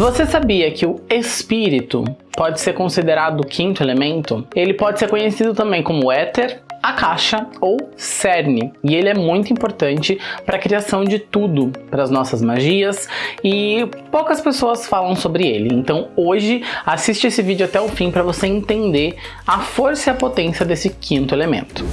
Você sabia que o espírito pode ser considerado o quinto elemento? Ele pode ser conhecido também como éter, a caixa ou cerne e ele é muito importante para a criação de tudo, para as nossas magias e poucas pessoas falam sobre ele. Então hoje assiste esse vídeo até o fim para você entender a força e a potência desse quinto elemento.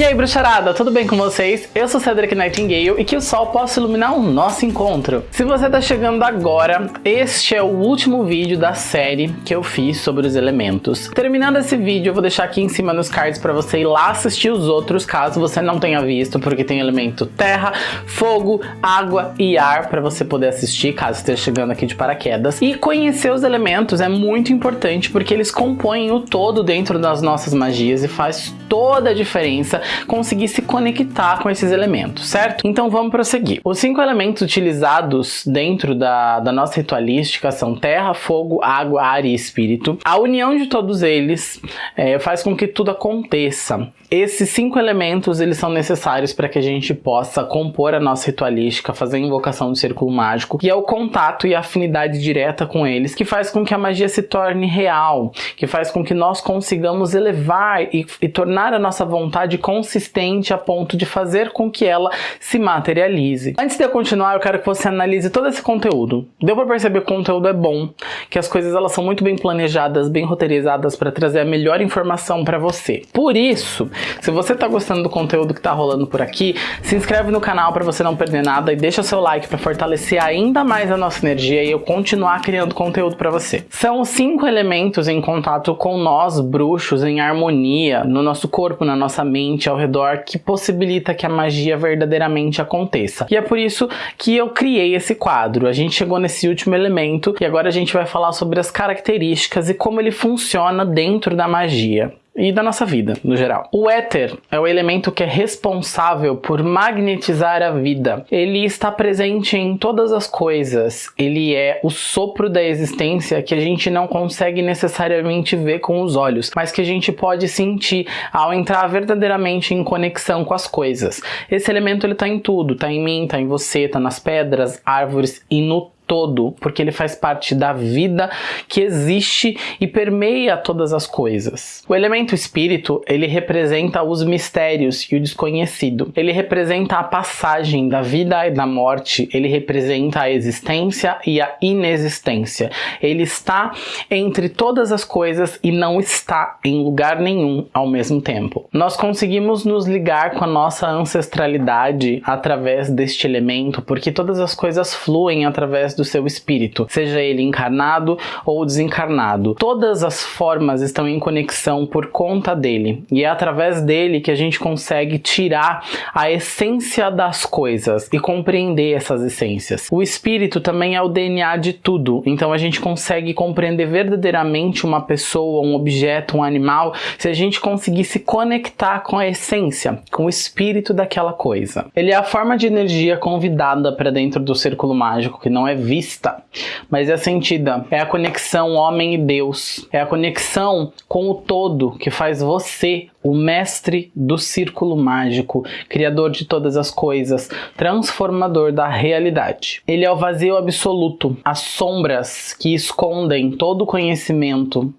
E aí bruxarada, tudo bem com vocês? Eu sou Cedric Nightingale e que o sol possa iluminar o nosso encontro. Se você está chegando agora, este é o último vídeo da série que eu fiz sobre os elementos. Terminando esse vídeo, eu vou deixar aqui em cima nos cards para você ir lá assistir os outros, caso você não tenha visto, porque tem elemento terra, fogo, água e ar para você poder assistir, caso esteja chegando aqui de paraquedas. E conhecer os elementos é muito importante, porque eles compõem o todo dentro das nossas magias e faz toda a diferença conseguir se conectar com esses elementos, certo? Então vamos prosseguir. Os cinco elementos utilizados dentro da, da nossa ritualística são terra, fogo, água, ar e espírito. A união de todos eles é, faz com que tudo aconteça. Esses cinco elementos eles são necessários para que a gente possa compor a nossa ritualística, fazer a invocação do círculo mágico, e é o contato e a afinidade direta com eles que faz com que a magia se torne real, que faz com que nós consigamos elevar e, e tornar a nossa vontade consistente a ponto de fazer com que ela se materialize. Antes de eu continuar, eu quero que você analise todo esse conteúdo. Deu para perceber que o conteúdo é bom, que as coisas elas são muito bem planejadas, bem roteirizadas para trazer a melhor informação para você. Por isso, se você está gostando do conteúdo que está rolando por aqui, se inscreve no canal para você não perder nada e deixa seu like para fortalecer ainda mais a nossa energia e eu continuar criando conteúdo para você. São cinco elementos em contato com nós, bruxos, em harmonia, no nosso corpo, na nossa mente, ao redor, que possibilita que a magia verdadeiramente aconteça. E é por isso que eu criei esse quadro. A gente chegou nesse último elemento e agora a gente vai falar sobre as características e como ele funciona dentro da magia e da nossa vida, no geral. O éter é o elemento que é responsável por magnetizar a vida. Ele está presente em todas as coisas. Ele é o sopro da existência que a gente não consegue necessariamente ver com os olhos, mas que a gente pode sentir ao entrar verdadeiramente em conexão com as coisas. Esse elemento ele tá em tudo, tá em mim, tá em você, tá nas pedras, árvores e no todo, porque ele faz parte da vida que existe e permeia todas as coisas. O elemento espírito, ele representa os mistérios e o desconhecido. Ele representa a passagem da vida e da morte, ele representa a existência e a inexistência. Ele está entre todas as coisas e não está em lugar nenhum ao mesmo tempo. Nós conseguimos nos ligar com a nossa ancestralidade através deste elemento, porque todas as coisas fluem através do seu espírito, seja ele encarnado ou desencarnado. Todas as formas estão em conexão por conta dele, e é através dele que a gente consegue tirar a essência das coisas e compreender essas essências. O espírito também é o DNA de tudo, então a gente consegue compreender verdadeiramente uma pessoa, um objeto, um animal, se a gente conseguir se conectar com a essência, com o espírito daquela coisa. Ele é a forma de energia convidada para dentro do círculo mágico que não é vista, mas é sentida. É a conexão homem e Deus. É a conexão com o todo que faz você o mestre do círculo mágico, criador de todas as coisas, transformador da realidade. Ele é o vazio absoluto, as sombras que escondem todo o conhecimento,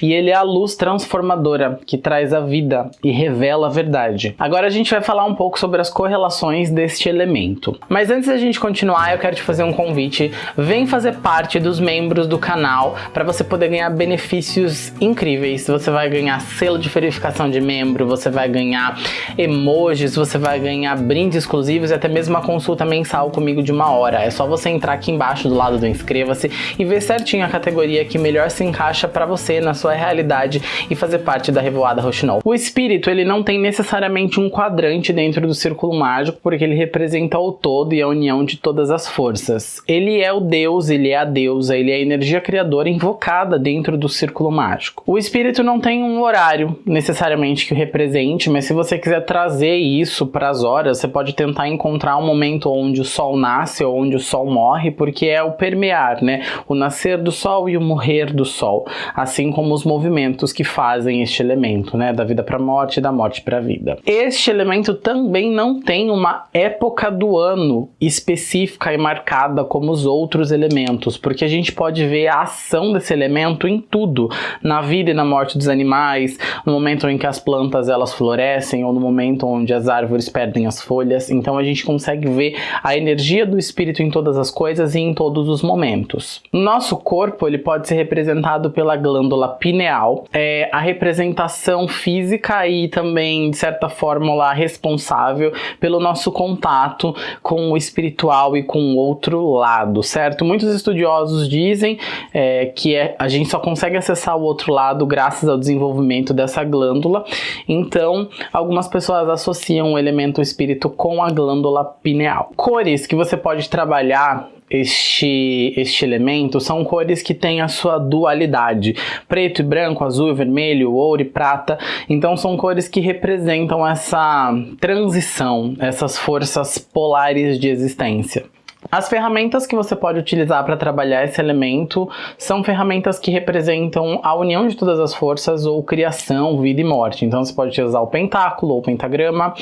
e ele é a luz transformadora que traz a vida e revela a verdade. Agora a gente vai falar um pouco sobre as correlações deste elemento. Mas antes da gente continuar, eu quero te fazer um convite. Vem fazer parte dos membros do canal para você poder ganhar benefícios incríveis. Você vai ganhar selo de verificação de membro, você vai ganhar emojis, você vai ganhar brindes exclusivos e até mesmo uma consulta mensal comigo de uma hora. É só você entrar aqui embaixo do lado do inscreva-se e ver certinho a categoria que melhor se encaixa para você na sua realidade e fazer parte da Revoada Rochinol. O espírito, ele não tem necessariamente um quadrante dentro do círculo mágico, porque ele representa o todo e a união de todas as forças. Ele é o deus, ele é a deusa, ele é a energia criadora invocada dentro do círculo mágico. O espírito não tem um horário necessariamente que o represente, mas se você quiser trazer isso para as horas, você pode tentar encontrar um momento onde o sol nasce ou onde o sol morre, porque é o permear, né? O nascer do sol e o morrer do sol. Assim como os movimentos que fazem este elemento, né, da vida para a morte e da morte para a vida. Este elemento também não tem uma época do ano específica e marcada como os outros elementos, porque a gente pode ver a ação desse elemento em tudo, na vida e na morte dos animais, no momento em que as plantas elas florescem ou no momento onde as árvores perdem as folhas. Então a gente consegue ver a energia do espírito em todas as coisas e em todos os momentos. Nosso corpo ele pode ser representado pela glândula pineal, é a representação física e também de certa forma responsável pelo nosso contato com o espiritual e com o outro lado, certo? Muitos estudiosos dizem é, que é, a gente só consegue acessar o outro lado graças ao desenvolvimento dessa glândula. Então, algumas pessoas associam o elemento espírito com a glândula pineal. Cores que você pode trabalhar este, este elemento são cores que têm a sua dualidade, preto e branco, azul e vermelho, ouro e prata, então são cores que representam essa transição, essas forças polares de existência. As ferramentas que você pode utilizar para trabalhar esse elemento são ferramentas que representam a união de todas as forças ou criação, vida e morte. Então você pode utilizar o pentáculo ou o pentagrama,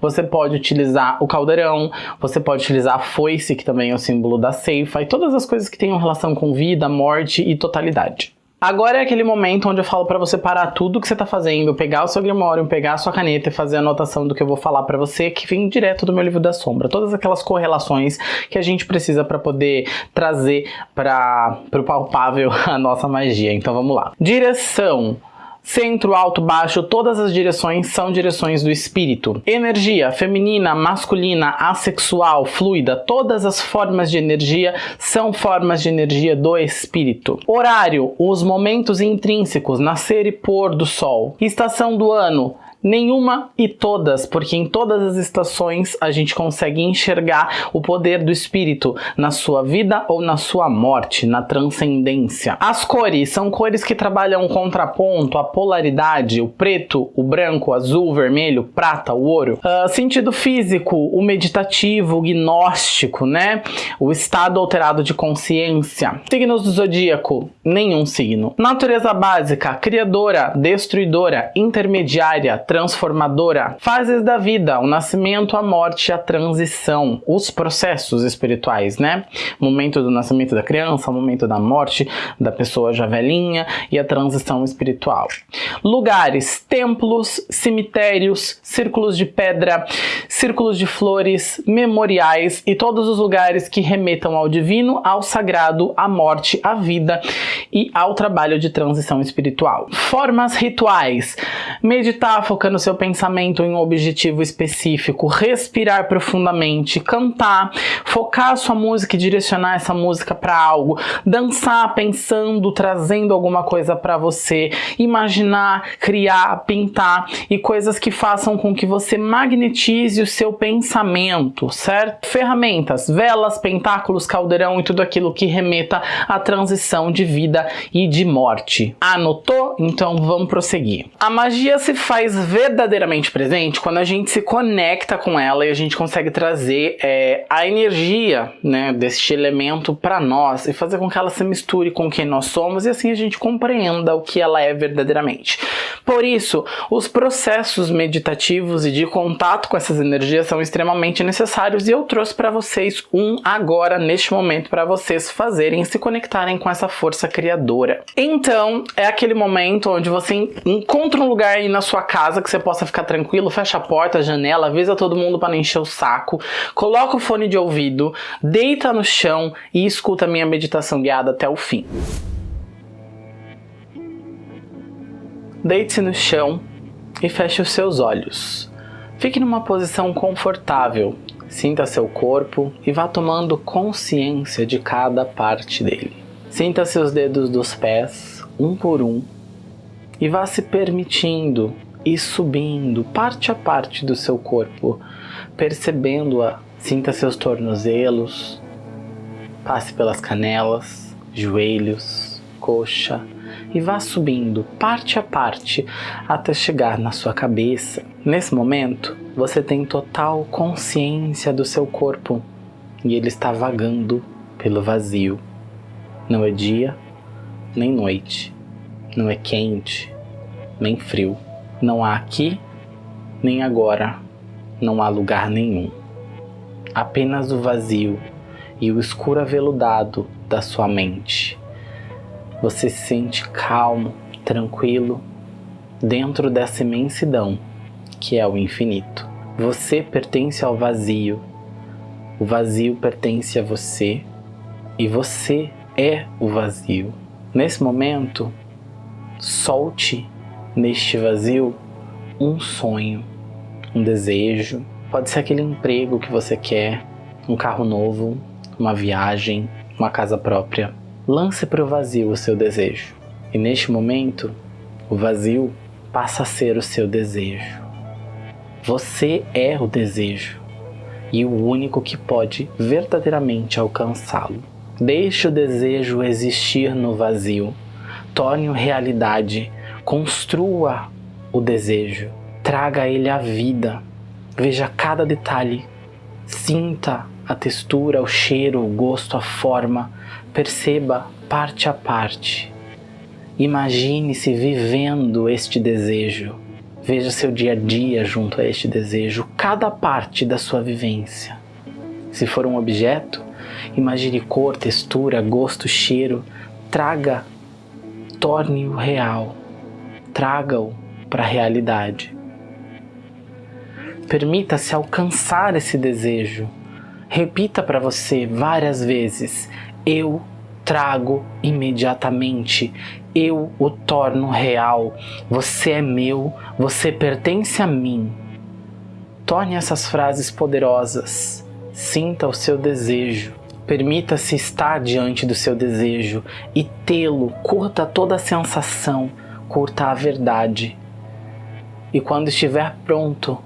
você pode utilizar o caldeirão, você pode utilizar a foice, que também é o símbolo da ceifa, e todas as coisas que tenham relação com vida, morte e totalidade. Agora é aquele momento onde eu falo para você parar tudo que você tá fazendo, pegar o seu grimório, pegar a sua caneta e fazer a anotação do que eu vou falar para você, que vem direto do meu livro da sombra. Todas aquelas correlações que a gente precisa para poder trazer para o palpável a nossa magia. Então vamos lá. Direção Centro, alto, baixo, todas as direções são direções do espírito. Energia, feminina, masculina, assexual, fluida, todas as formas de energia são formas de energia do espírito. Horário, os momentos intrínsecos, nascer e pôr do sol. Estação do ano, Nenhuma e todas, porque em todas as estações a gente consegue enxergar o poder do espírito na sua vida ou na sua morte, na transcendência. As cores são cores que trabalham o contraponto, a polaridade, o preto, o branco, o azul, o vermelho, o prata, o ouro. Uh, sentido físico, o meditativo, o gnóstico, né? O estado alterado de consciência. Signos do zodíaco, nenhum signo. Natureza básica, criadora, destruidora, intermediária, transformadora. Fases da vida, o nascimento, a morte, a transição, os processos espirituais, né? Momento do nascimento da criança, momento da morte da pessoa já velhinha e a transição espiritual. Lugares, templos, cemitérios, círculos de pedra, círculos de flores, memoriais e todos os lugares que remetam ao divino, ao sagrado, à morte, à vida e ao trabalho de transição espiritual. Formas rituais, meditar, focando seu pensamento em um objetivo específico, respirar profundamente, cantar, focar a sua música e direcionar essa música para algo, dançar pensando, trazendo alguma coisa para você, imaginar, criar, pintar e coisas que façam com que você magnetize o seu pensamento, certo? Ferramentas, velas, pentáculos, caldeirão e tudo aquilo que remeta à transição de vida e de morte. Anotou? Então vamos prosseguir. A magia se faz verdadeiramente presente quando a gente se conecta com ela e a gente consegue trazer é, a energia né, deste elemento para nós e fazer com que ela se misture com quem nós somos e assim a gente compreenda o que ela é verdadeiramente. Por isso, os processos meditativos e de contato com essas energias são extremamente necessários e eu trouxe para vocês um agora, neste momento, para vocês fazerem se conectarem com essa força criadora. Então, é aquele momento onde você encontra um lugar aí na sua casa casa que você possa ficar tranquilo, fecha a porta, a janela, avisa todo mundo para não encher o saco, coloca o fone de ouvido, deita no chão e escuta a minha meditação guiada até o fim. Deite-se no chão e feche os seus olhos. Fique numa posição confortável, sinta seu corpo e vá tomando consciência de cada parte dele. Sinta seus dedos dos pés, um por um, e vá se permitindo e subindo parte a parte do seu corpo, percebendo-a. Sinta seus tornozelos, passe pelas canelas, joelhos, coxa e vá subindo parte a parte até chegar na sua cabeça. Nesse momento, você tem total consciência do seu corpo e ele está vagando pelo vazio. Não é dia nem noite, não é quente, nem frio. Não há aqui, nem agora. Não há lugar nenhum. Apenas o vazio e o escuro aveludado da sua mente. Você se sente calmo, tranquilo, dentro dessa imensidão que é o infinito. Você pertence ao vazio, o vazio pertence a você e você é o vazio. Nesse momento, solte neste vazio um sonho, um desejo. Pode ser aquele emprego que você quer, um carro novo, uma viagem, uma casa própria. Lance para o vazio o seu desejo. E neste momento, o vazio passa a ser o seu desejo. Você é o desejo e o único que pode verdadeiramente alcançá-lo. Deixe o desejo existir no vazio. Torne-o realidade. Construa o desejo. Traga ele a vida. Veja cada detalhe. Sinta a textura, o cheiro, o gosto, a forma. Perceba parte a parte. Imagine-se vivendo este desejo. Veja seu dia a dia junto a este desejo, cada parte da sua vivência. Se for um objeto, Imagine cor, textura, gosto, cheiro. Traga, torne-o real. Traga-o para a realidade. Permita-se alcançar esse desejo. Repita para você várias vezes: Eu trago imediatamente. Eu o torno real. Você é meu, você pertence a mim. Torne essas frases poderosas. Sinta o seu desejo. Permita-se estar diante do seu desejo e tê-lo. Curta toda a sensação, curta a verdade. E quando estiver pronto,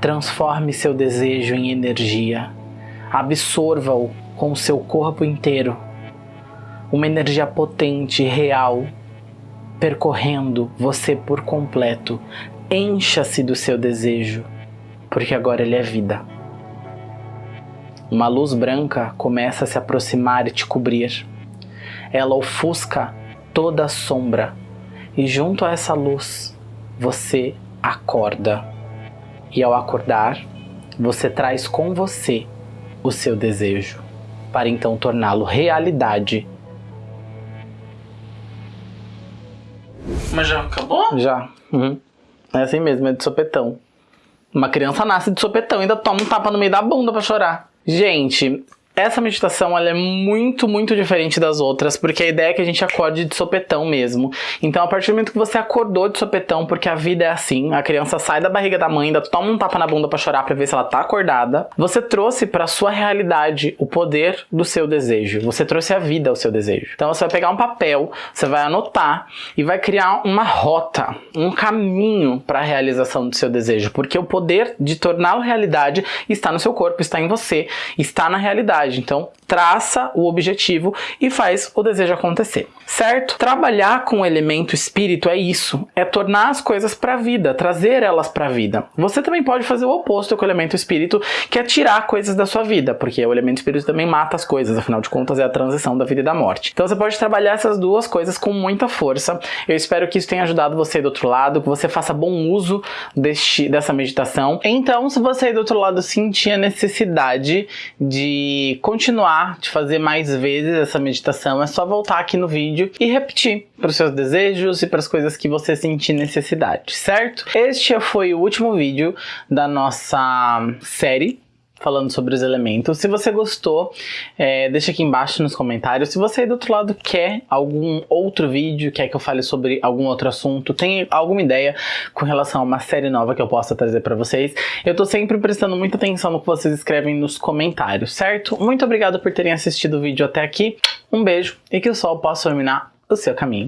transforme seu desejo em energia. Absorva-o com o seu corpo inteiro. Uma energia potente, real, percorrendo você por completo. Encha-se do seu desejo, porque agora ele é vida. Uma luz branca começa a se aproximar e te cobrir. Ela ofusca toda a sombra e junto a essa luz você acorda. E ao acordar, você traz com você o seu desejo, para então torná-lo realidade. Mas já acabou? Já. Uhum. É assim mesmo, é de sopetão. Uma criança nasce de sopetão e ainda toma um tapa no meio da bunda pra chorar. Gente, essa meditação ela é muito, muito diferente das outras, porque a ideia é que a gente acorde de sopetão mesmo. Então, a partir do momento que você acordou de sopetão, porque a vida é assim, a criança sai da barriga da mãe, toma um tapa na bunda para chorar para ver se ela tá acordada, você trouxe para sua realidade o poder do seu desejo. Você trouxe a vida ao seu desejo. Então, você vai pegar um papel, você vai anotar e vai criar uma rota, um caminho para a realização do seu desejo, porque o poder de torná-lo realidade está no seu corpo, está em você, está na realidade. Então, traça o objetivo e faz o desejo acontecer, certo? Trabalhar com o elemento espírito é isso, é tornar as coisas para a vida, trazer elas para a vida. Você também pode fazer o oposto com o elemento espírito, que é tirar coisas da sua vida, porque o elemento espírito também mata as coisas, afinal de contas é a transição da vida e da morte. Então você pode trabalhar essas duas coisas com muita força. Eu espero que isso tenha ajudado você do outro lado, que você faça bom uso deste, dessa meditação. Então, se você do outro lado sentir a necessidade de continuar de fazer mais vezes essa meditação, é só voltar aqui no vídeo e repetir para os seus desejos e para as coisas que você sentir necessidade, certo? Este foi o último vídeo da nossa série falando sobre os elementos. Se você gostou, é, deixa aqui embaixo nos comentários. Se você aí do outro lado quer algum outro vídeo, quer que eu fale sobre algum outro assunto, tem alguma ideia com relação a uma série nova que eu possa trazer para vocês, eu tô sempre prestando muita atenção no que vocês escrevem nos comentários, certo? Muito obrigado por terem assistido o vídeo até aqui, um beijo e que o sol possa iluminar o seu caminho.